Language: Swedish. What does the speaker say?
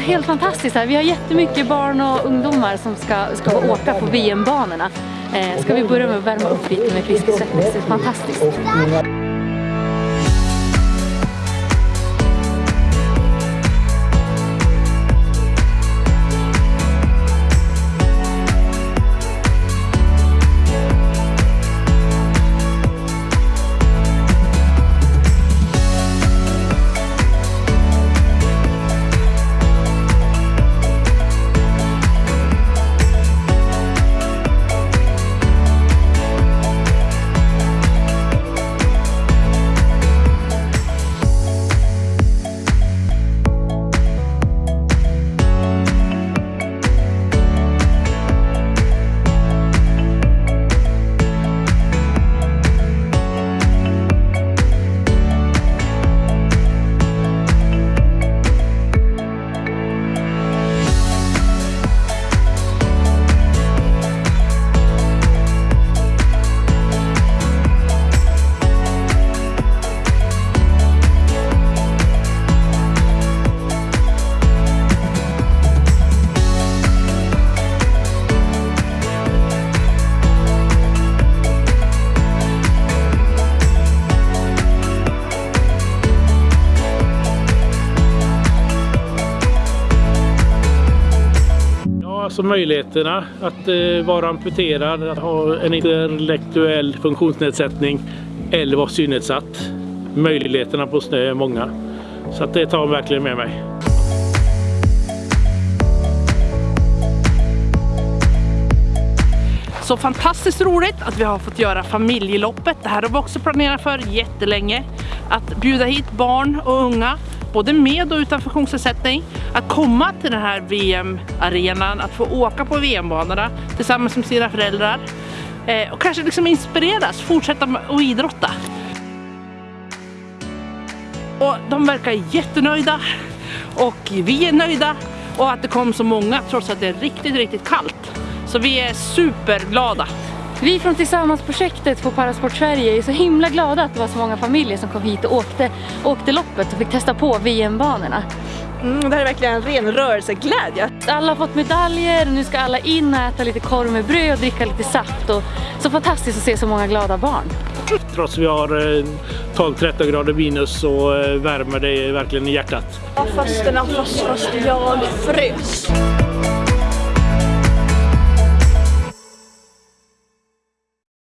helt fantastiskt här. Vi har jättemycket barn och ungdomar som ska, ska åka på VM-banorna. Eh, ska vi börja med att värma upp lite med Friskis Det är fantastiskt. Alltså möjligheterna att eh, vara amputerad, att ha en intellektuell funktionsnedsättning eller vara synnedsatt. Möjligheterna på snö är många. Så att det tar verkligen med mig. Så fantastiskt roligt att vi har fått göra familjeloppet. Det här har vi också planerat för jättelänge. Att bjuda hit barn och unga både med och utan funktionsnedsättning, att komma till den här VM-arenan, att få åka på VM-banorna tillsammans med sina föräldrar eh, och kanske liksom inspireras, fortsätta att idrotta. Och de verkar jättenöjda och vi är nöjda och att det kom så många trots att det är riktigt, riktigt kallt. Så vi är superglada. Vi från Tillsammans-projektet på Parasport Sverige är så himla glada att det var så många familjer som kom hit och åkte, åkte loppet och fick testa på VM-banorna. Mm, det här är verkligen en ren rörelseglädje. Alla har fått medaljer och nu ska alla in och äta lite korv med bröd och dricka lite saft. Och så fantastiskt att se så många glada barn. Trots att vi har 12-13 eh, grader minus så eh, värmer det verkligen i hjärtat. Ja, fast, fast, fast jag frös.